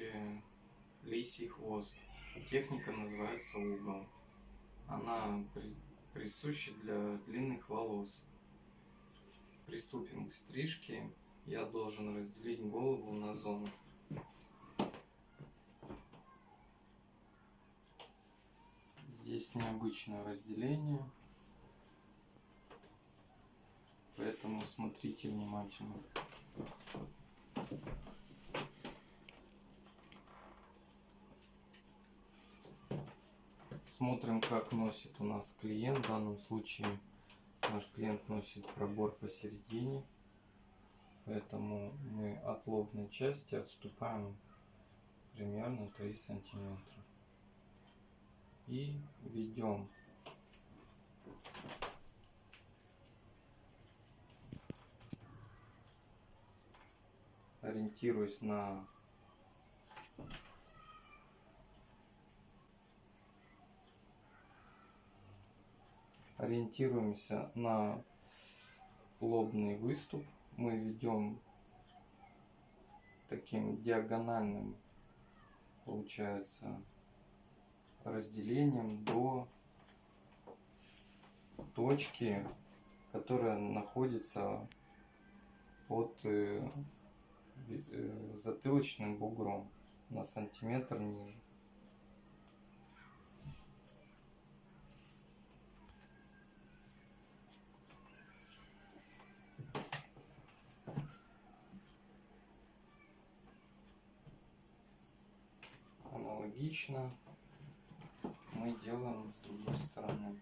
э, лисий хвост. Техника называется угол. Она при, присуща для длинных волос. Приступим к стрижке. Я должен разделить голову на зоны. Здесь необычное разделение. Поэтому смотрите внимательно. Смотрим, как носит у нас клиент. В данном случае наш клиент носит пробор посередине. Поэтому мы от лобной части отступаем примерно 3 сантиметра. И ведем ориентируясь на ориентируемся на лобный выступ мы ведем таким диагональным получается разделением до точки которая находится под э, Э, затылочным бугром на сантиметр ниже. Аналогично мы делаем с другой стороны.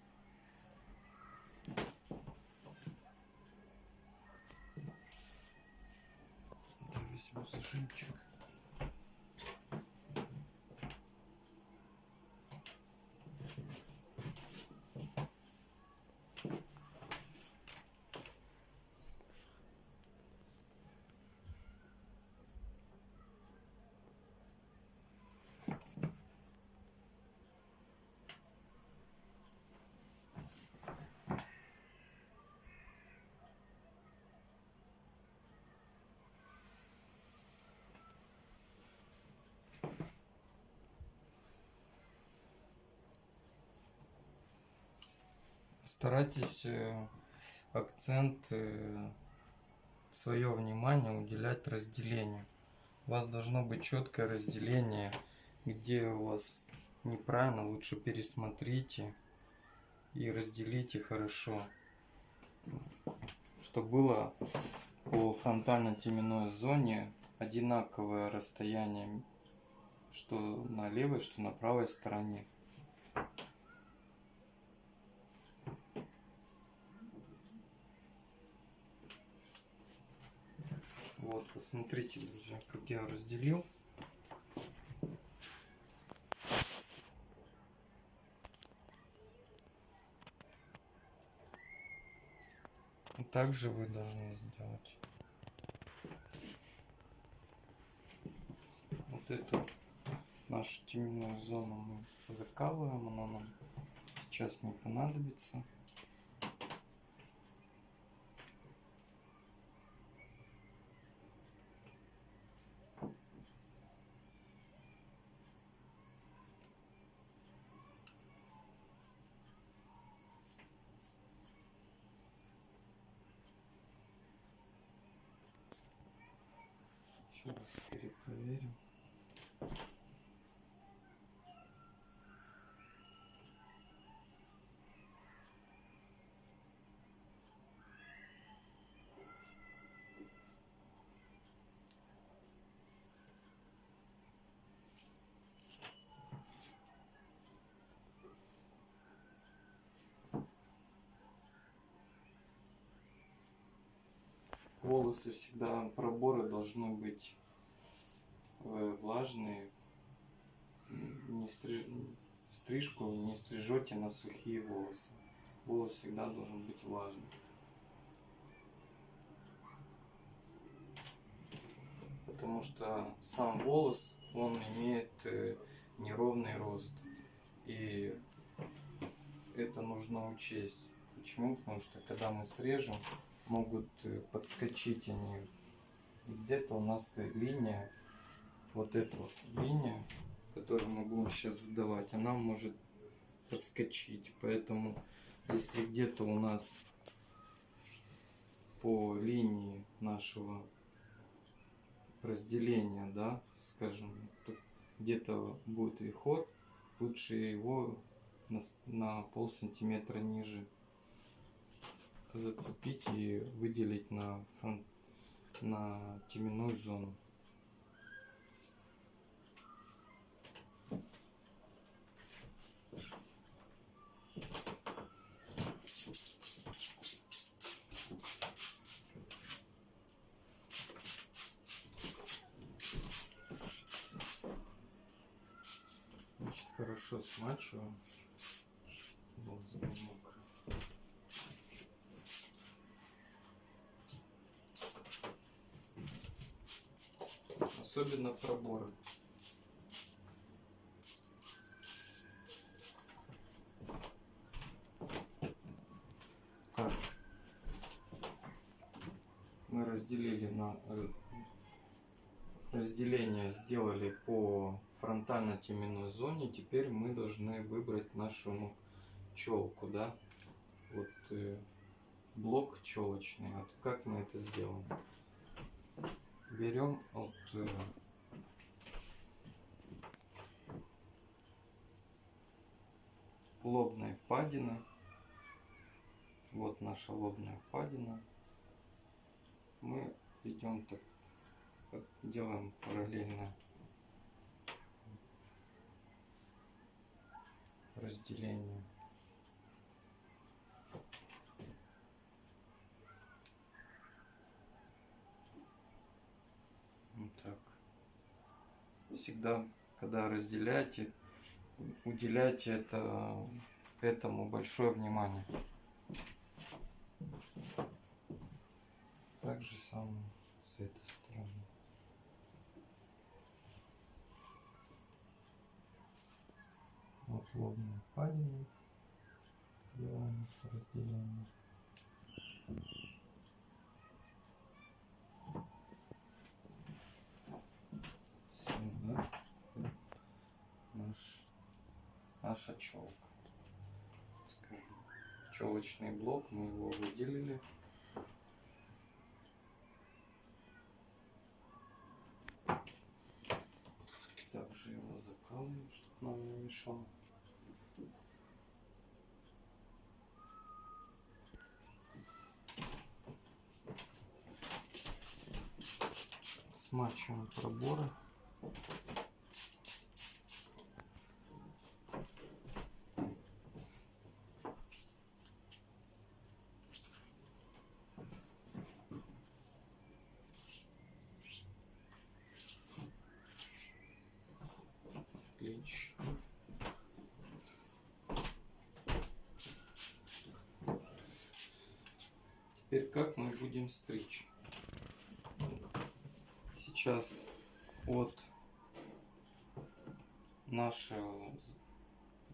Старайтесь э, акцент э, свое внимание уделять разделению. У вас должно быть четкое разделение где у вас неправильно лучше пересмотрите и разделите хорошо. Чтобы было по фронтально-теменной зоне одинаковое расстояние что на левой что на правой стороне Вот, посмотрите, друзья, как я разделил. Также вы должны сделать. Вот эту нашу теменную зону мы закалываем, она нам сейчас не понадобится. Сейчас перепроверим. Волосы всегда проборы должны быть э, влажные. Не стриж... стрижку не стрижете на сухие волосы. Волос всегда должен быть влажный. Потому что сам волос он имеет э, неровный рост. И это нужно учесть. Почему? Потому что когда мы срежем могут э, подскочить они. Где-то у нас линия, вот эта вот линия, которую мы будем сейчас задавать, она может подскочить. Поэтому, если где-то у нас по линии нашего разделения, да, скажем, где-то будет вихор, лучше его на, на пол сантиметра ниже зацепить и выделить на, фронт, на теменную зону. Значит, хорошо смачиваем. чтобы было мокро. Особенно проборы. Так. Мы разделили на э, разделение сделали по фронтально-теменной зоне. Теперь мы должны выбрать нашу челку, да? Вот э, блок челочный. Вот как мы это сделаем? Берем от э, лобной впадины. Вот наша лобная впадина. Мы идем так делаем параллельно разделение. Вот так. Всегда, когда разделяете, уделяйте это, этому большое внимание. Так же самое с этой стороны. Вот лобную впадину делаем разделение. Сюда наш, наша челка. Скажем, челочный блок, мы его выделили. Также его закалываем, чтобы нам не мешало. Смачиваем проборы. Отлично. Теперь как мы будем стричь? Сейчас от наша,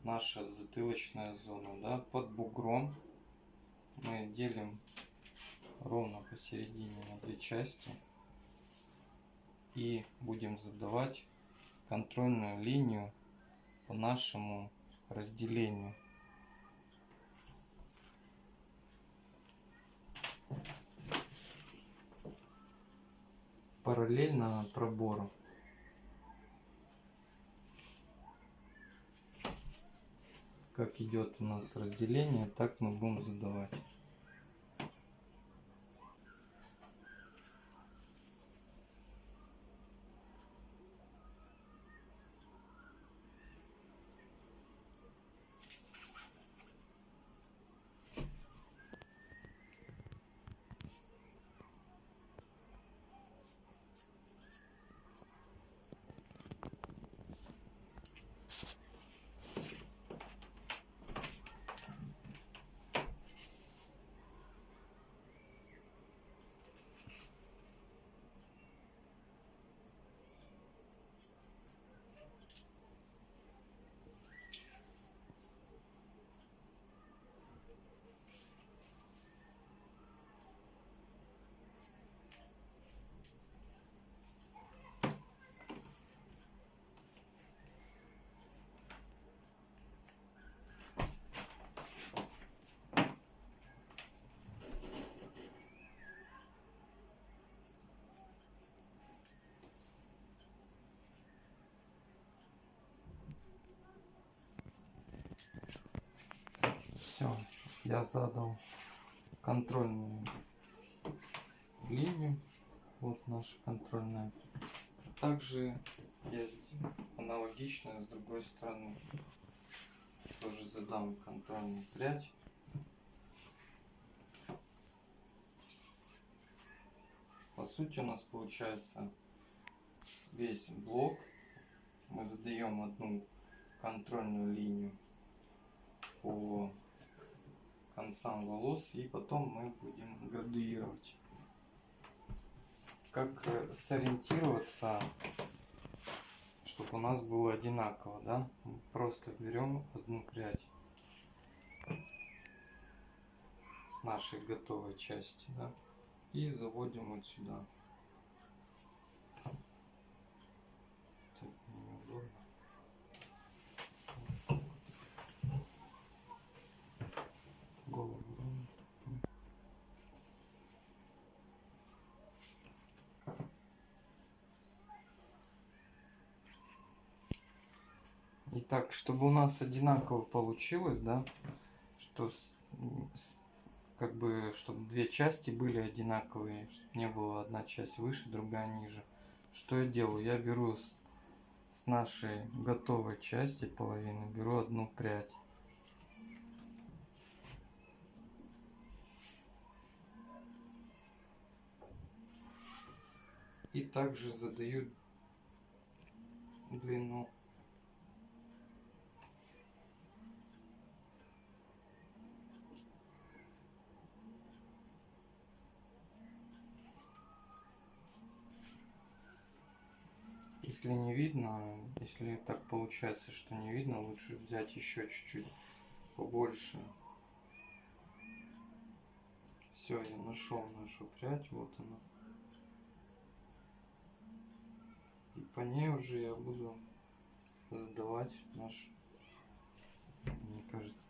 наша затылочная зона, да, под бугром мы делим ровно посередине на две части и будем задавать контрольную линию по нашему разделению. Параллельно пробору. Как идет у нас разделение, так мы будем задавать. Я задал контрольную линию. Вот наша контрольная. Также есть аналогично с другой стороны. Тоже задам контрольную прядь. По сути у нас получается весь блок. Мы задаем одну контрольную линию по концам волос и потом мы будем градуировать. Как э, сориентироваться, чтобы у нас было одинаково, да? Просто берем одну прядь с нашей готовой части, да, и заводим вот сюда. Так, неудобно. голову. Итак, чтобы у нас одинаково получилось, да, что с, с- как бы, чтобы две части были одинаковые, чтобы не было одна часть выше, другая ниже. Что я делаю? Я беру с, с нашей готовой части половины, беру одну прядь. И также задаю длину. Если не видно, если так получается, что не видно, лучше взять еще чуть-чуть побольше. Все, я нашел нашу прядь, вот она. И по ней уже я буду задавать наш, мне кажется,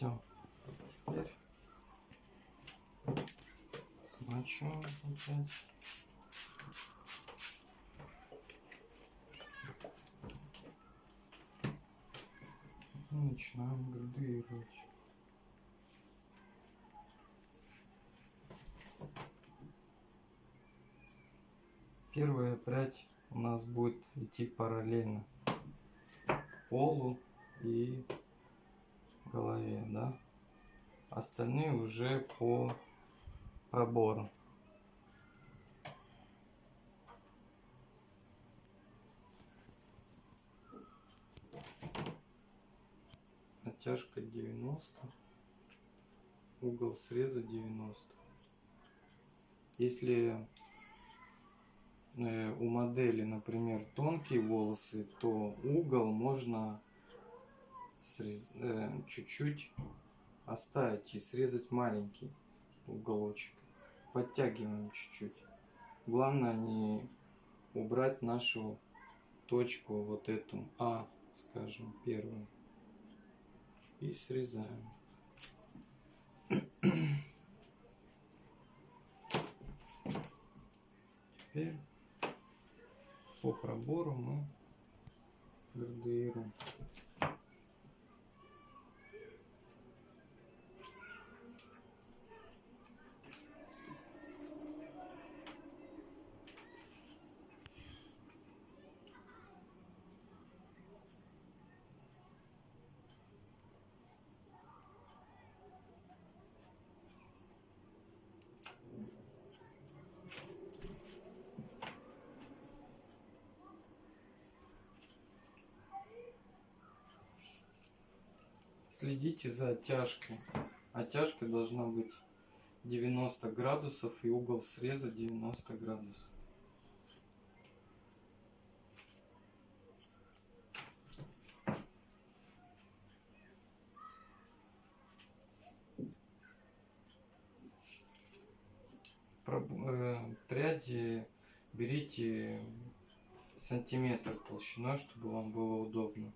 Все. Теперь смачиваем опять. И начинаем градуировать. Первая прядь у нас будет идти параллельно полу и голове, да? Остальные уже по пробору. Натяжка 90. Угол среза 90. Если э, у модели, например, тонкие волосы, то угол можно э, чуть-чуть оставить и срезать маленький уголочек. Подтягиваем чуть-чуть. Главное не убрать нашу точку, вот эту А, скажем, первую. И срезаем. Теперь по пробору мы градуируем. Следите за оттяжкой. Оттяжка должна быть 90 градусов и угол среза 90 градусов. Э, Пряди берите сантиметр толщиной, чтобы вам было удобно.